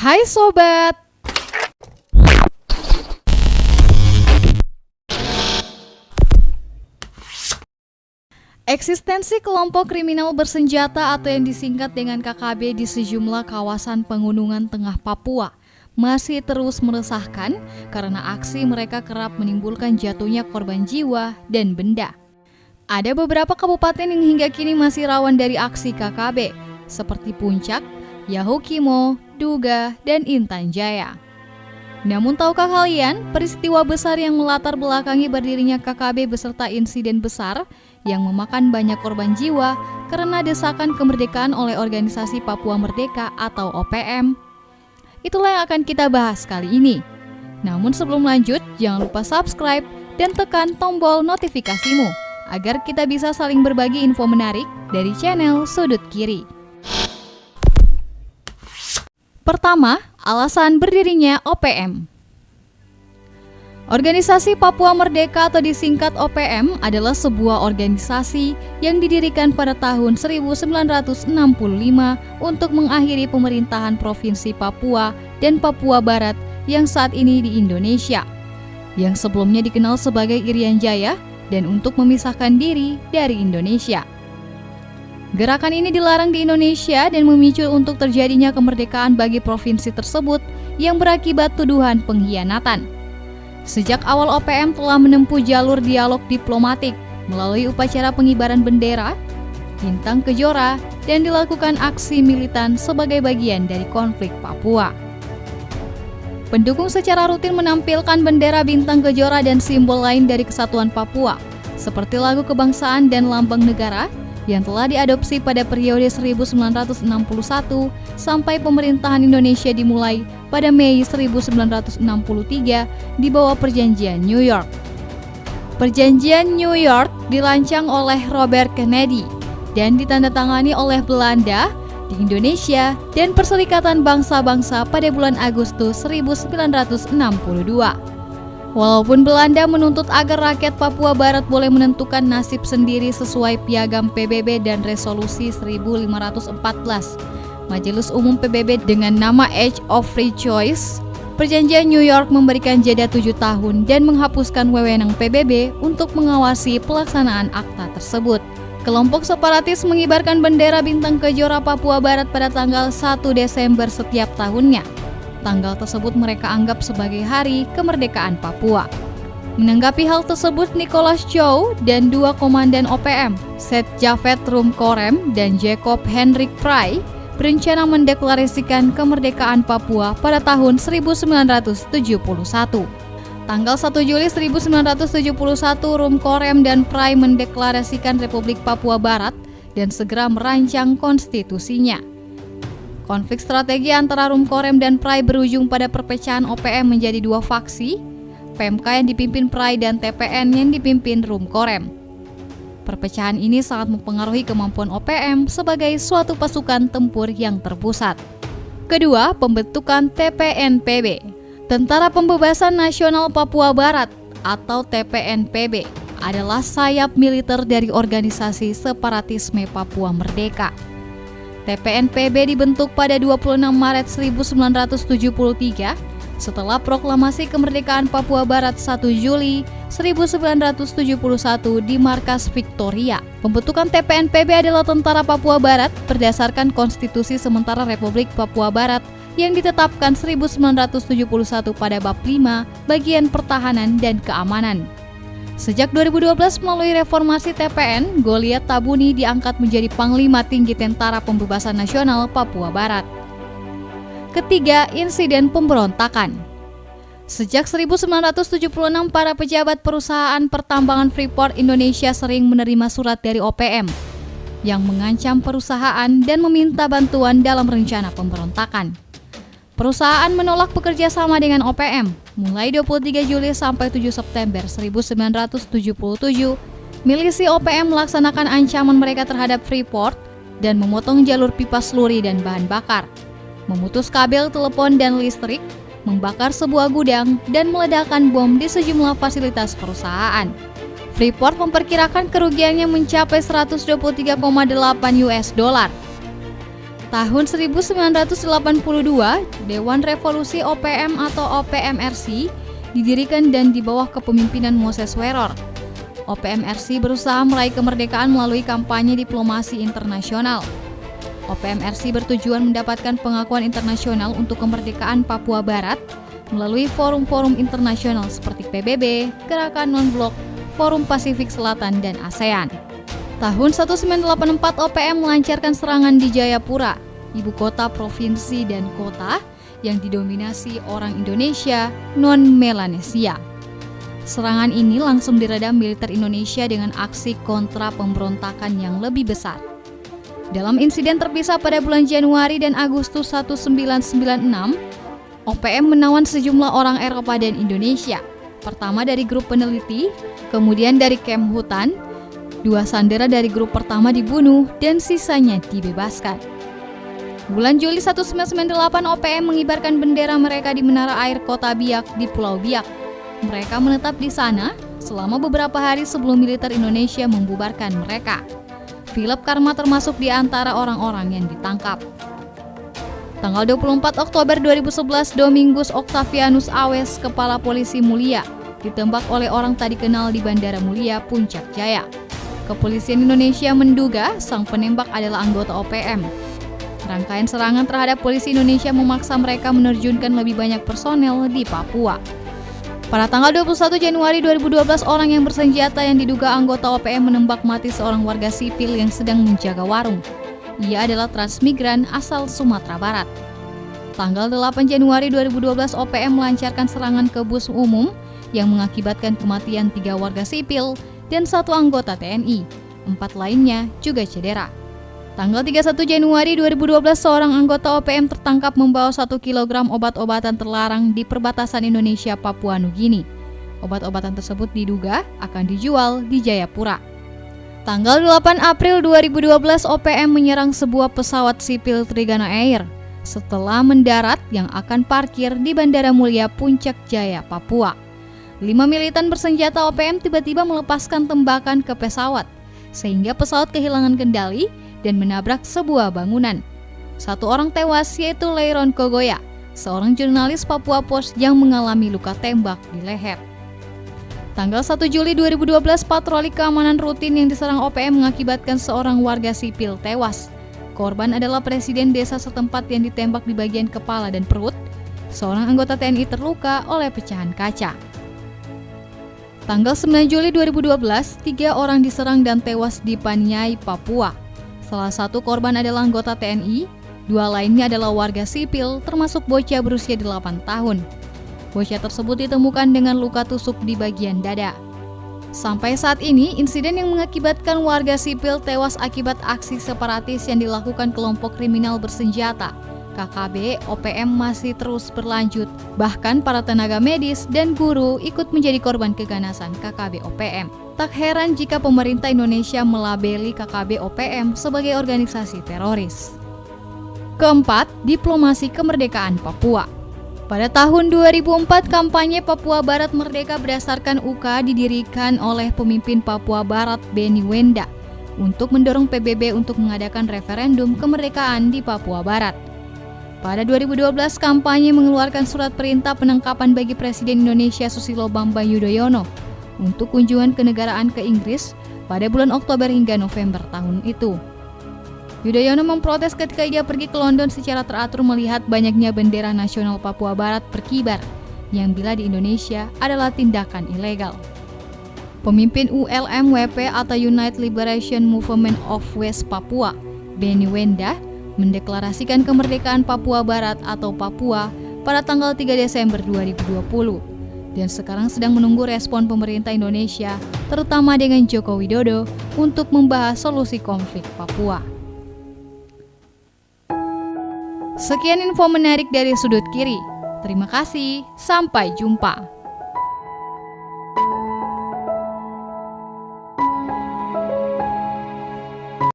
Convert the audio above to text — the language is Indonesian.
Hai Sobat! Eksistensi kelompok kriminal bersenjata atau yang disingkat dengan KKB di sejumlah kawasan pengunungan tengah Papua masih terus meresahkan karena aksi mereka kerap menimbulkan jatuhnya korban jiwa dan benda. Ada beberapa kabupaten yang hingga kini masih rawan dari aksi KKB, seperti Puncak, Yahukimo, Duga, dan Intan Jaya. Namun tahukah kalian peristiwa besar yang melatar belakangi berdirinya KKB beserta insiden besar yang memakan banyak korban jiwa karena desakan kemerdekaan oleh Organisasi Papua Merdeka atau OPM? Itulah yang akan kita bahas kali ini. Namun sebelum lanjut, jangan lupa subscribe dan tekan tombol notifikasimu agar kita bisa saling berbagi info menarik dari channel Sudut Kiri. Pertama, alasan berdirinya OPM. Organisasi Papua Merdeka atau disingkat OPM adalah sebuah organisasi yang didirikan pada tahun 1965 untuk mengakhiri pemerintahan Provinsi Papua dan Papua Barat yang saat ini di Indonesia, yang sebelumnya dikenal sebagai Irian Jaya dan untuk memisahkan diri dari Indonesia. Gerakan ini dilarang di Indonesia dan memicu untuk terjadinya kemerdekaan bagi provinsi tersebut yang berakibat tuduhan pengkhianatan. Sejak awal OPM telah menempuh jalur dialog diplomatik melalui upacara pengibaran bendera, bintang kejora, dan dilakukan aksi militan sebagai bagian dari konflik Papua. Pendukung secara rutin menampilkan bendera bintang kejora dan simbol lain dari kesatuan Papua, seperti lagu kebangsaan dan lambang negara yang telah diadopsi pada periode 1961 sampai pemerintahan Indonesia dimulai pada Mei 1963 di bawah Perjanjian New York. Perjanjian New York dirancang oleh Robert Kennedy dan ditandatangani oleh Belanda di Indonesia dan Perserikatan Bangsa-Bangsa pada bulan Agustus 1962. Walaupun Belanda menuntut agar rakyat Papua Barat boleh menentukan nasib sendiri sesuai piagam PBB dan resolusi 1514, Majelis Umum PBB dengan nama Age of Free Choice, Perjanjian New York memberikan jeda tujuh tahun dan menghapuskan wewenang PBB untuk mengawasi pelaksanaan akta tersebut. Kelompok separatis mengibarkan bendera bintang kejora Papua Barat pada tanggal 1 Desember setiap tahunnya Tanggal tersebut mereka anggap sebagai hari kemerdekaan Papua. Menanggapi hal tersebut, Nicholas Chow dan dua komandan OPM, Seth Javed Rumkorem dan Jacob Henrik Fry, berencana mendeklarasikan kemerdekaan Papua pada tahun 1971. Tanggal 1 Juli 1971, Rumkorem dan Fry mendeklarasikan Republik Papua Barat dan segera merancang konstitusinya. Konflik strategi antara Rumkorem dan Prai berujung pada perpecahan OPM menjadi dua faksi, PMK yang dipimpin Prai dan TPN yang dipimpin Rumkorem. Perpecahan ini sangat mempengaruhi kemampuan OPM sebagai suatu pasukan tempur yang terpusat. Kedua, pembentukan TPNPB, Tentara Pembebasan Nasional Papua Barat atau TPNPB adalah sayap militer dari organisasi separatisme Papua Merdeka. TPNPB dibentuk pada 26 Maret 1973 setelah proklamasi kemerdekaan Papua Barat 1 Juli 1971 di Markas Victoria. Pembentukan TPNPB adalah Tentara Papua Barat berdasarkan Konstitusi Sementara Republik Papua Barat yang ditetapkan 1971 pada bab 5 bagian pertahanan dan keamanan. Sejak 2012 melalui reformasi TPN, Goliat Tabuni diangkat menjadi Panglima Tinggi Tentara Pembebasan Nasional Papua Barat. Ketiga, insiden pemberontakan. Sejak 1976, para pejabat perusahaan pertambangan Freeport Indonesia sering menerima surat dari OPM yang mengancam perusahaan dan meminta bantuan dalam rencana pemberontakan. Perusahaan menolak bekerja sama dengan OPM. Mulai 23 Juli sampai 7 September 1977, milisi OPM melaksanakan ancaman mereka terhadap Freeport dan memotong jalur pipa seluri dan bahan bakar, memutus kabel telepon dan listrik, membakar sebuah gudang, dan meledakkan bom di sejumlah fasilitas perusahaan. Freeport memperkirakan kerugiannya mencapai 123,8 US dollar Tahun 1982, Dewan Revolusi OPM atau OPMRC didirikan dan di bawah kepemimpinan Moses Weror. OPMRC berusaha meraih kemerdekaan melalui kampanye diplomasi internasional. OPMRC bertujuan mendapatkan pengakuan internasional untuk kemerdekaan Papua Barat melalui forum-forum internasional seperti PBB, Gerakan Non-Blok, Forum Pasifik Selatan, dan ASEAN. Tahun 1984 OPM melancarkan serangan di Jayapura, ibu kota provinsi dan kota yang didominasi orang Indonesia non-Melanesia. Serangan ini langsung diredam militer Indonesia dengan aksi kontra pemberontakan yang lebih besar. Dalam insiden terpisah pada bulan Januari dan Agustus 1996, OPM menawan sejumlah orang Eropa dan Indonesia. Pertama dari grup peneliti, kemudian dari Kemhutan, Dua sandera dari grup pertama dibunuh dan sisanya dibebaskan. Bulan Juli 1998 OPM mengibarkan bendera mereka di menara air kota Biak di Pulau Biak. Mereka menetap di sana selama beberapa hari sebelum militer Indonesia membubarkan mereka. Philip Karma termasuk di antara orang-orang yang ditangkap. Tanggal 24 Oktober 2011, Domingus Octavianus Awes, Kepala Polisi Mulia, ditembak oleh orang tadi kenal di Bandara Mulia, Puncak Jaya. Kepolisian Indonesia menduga sang penembak adalah anggota OPM. Rangkaian serangan terhadap polisi Indonesia memaksa mereka menerjunkan lebih banyak personel di Papua. Pada tanggal 21 Januari 2012, orang yang bersenjata yang diduga anggota OPM menembak mati seorang warga sipil yang sedang menjaga warung. Ia adalah transmigran asal Sumatera Barat. Tanggal 8 Januari 2012, OPM melancarkan serangan ke bus umum yang mengakibatkan kematian tiga warga sipil dan satu anggota TNI. Empat lainnya juga cedera. Tanggal 31 Januari 2012, seorang anggota OPM tertangkap membawa 1 kg obat-obatan terlarang di perbatasan Indonesia Papua Nugini. Obat-obatan tersebut diduga akan dijual di Jayapura. Tanggal 8 April 2012, OPM menyerang sebuah pesawat sipil Trigana Air setelah mendarat yang akan parkir di Bandara Mulia Puncak Jaya, Papua. Lima militan bersenjata OPM tiba-tiba melepaskan tembakan ke pesawat, sehingga pesawat kehilangan kendali dan menabrak sebuah bangunan. Satu orang tewas yaitu Leiron Kogoya, seorang jurnalis Papua Post yang mengalami luka tembak di leher. Tanggal 1 Juli 2012, patroli keamanan rutin yang diserang OPM mengakibatkan seorang warga sipil tewas. Korban adalah presiden desa setempat yang ditembak di bagian kepala dan perut. Seorang anggota TNI terluka oleh pecahan kaca. Tanggal 9 Juli 2012, tiga orang diserang dan tewas di Paniai, Papua. Salah satu korban adalah anggota TNI, dua lainnya adalah warga sipil termasuk bocah berusia 8 tahun. Bocah tersebut ditemukan dengan luka tusuk di bagian dada. Sampai saat ini, insiden yang mengakibatkan warga sipil tewas akibat aksi separatis yang dilakukan kelompok kriminal bersenjata KKB OPM masih terus berlanjut. Bahkan para tenaga medis dan guru ikut menjadi korban keganasan KKB OPM. Tak heran jika pemerintah Indonesia melabeli KKB OPM sebagai organisasi teroris. Keempat, diplomasi kemerdekaan Papua. Pada tahun 2004, kampanye Papua Barat Merdeka berdasarkan UK didirikan oleh pemimpin Papua Barat Beni Wenda untuk mendorong PBB untuk mengadakan referendum kemerdekaan di Papua Barat. Pada 2012, kampanye mengeluarkan surat perintah penangkapan bagi Presiden Indonesia Susilo Bambang Yudhoyono untuk kunjungan kenegaraan ke Inggris pada bulan Oktober hingga November tahun itu. Yudhoyono memprotes ketika ia pergi ke London secara teratur melihat banyaknya bendera nasional Papua Barat berkibar, yang bila di Indonesia adalah tindakan ilegal. Pemimpin ULMWP atau United Liberation Movement of West Papua, Benny Wenda, mendeklarasikan kemerdekaan Papua Barat atau Papua pada tanggal 3 Desember 2020 dan sekarang sedang menunggu respon pemerintah Indonesia, terutama dengan Joko Widodo, untuk membahas solusi konflik Papua. Sekian info menarik dari sudut kiri. Terima kasih, sampai jumpa.